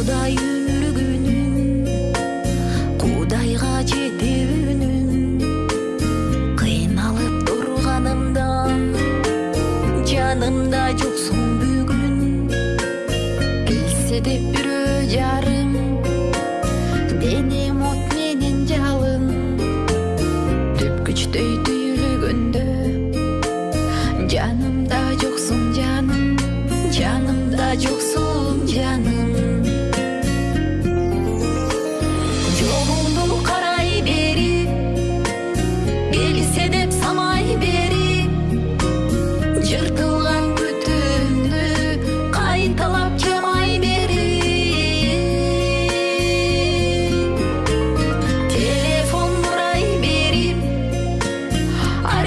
кудай күнүн кудайга жети үнүн кыйналып турганымдан жанымда жоксуң бүгүн. Келсе деп бирөө жарым денем от менен жалын түп күчтөй түйүгөндө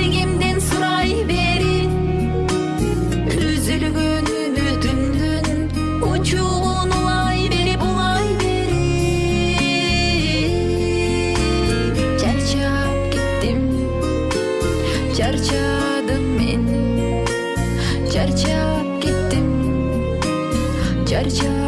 sevgimdin surayberi Üzül gönlümü dümdün uçuğun olay beri bulay beri. Çerçap gittim çerçadım in Çerçap gittim çerçap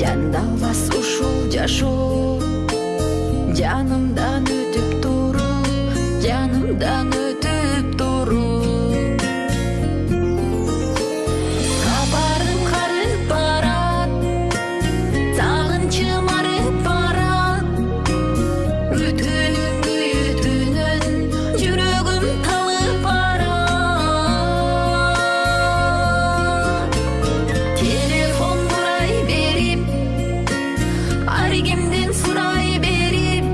жандалбас ушул жашоо жанымдан өтүп туруп жанымдан өтүп туруп Кабарым карып барат сагынчыма Sevgimdin suray berim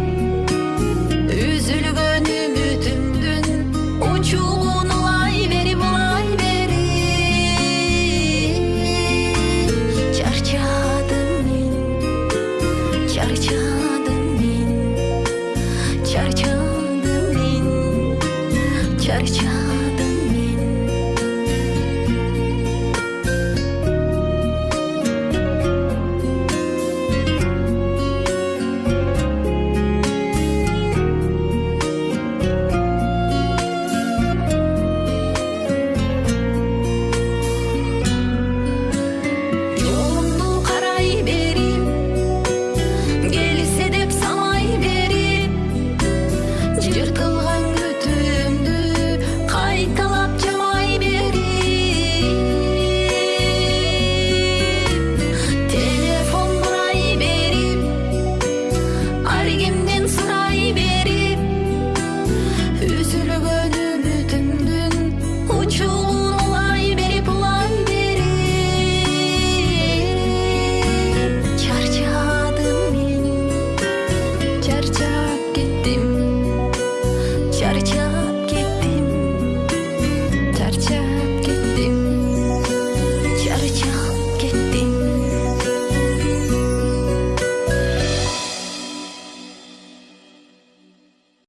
Üzülgönümü tümdün Uçuğun olay berim olay berim Çarçadım min Çarçadım min Çarçadım min Çarçadım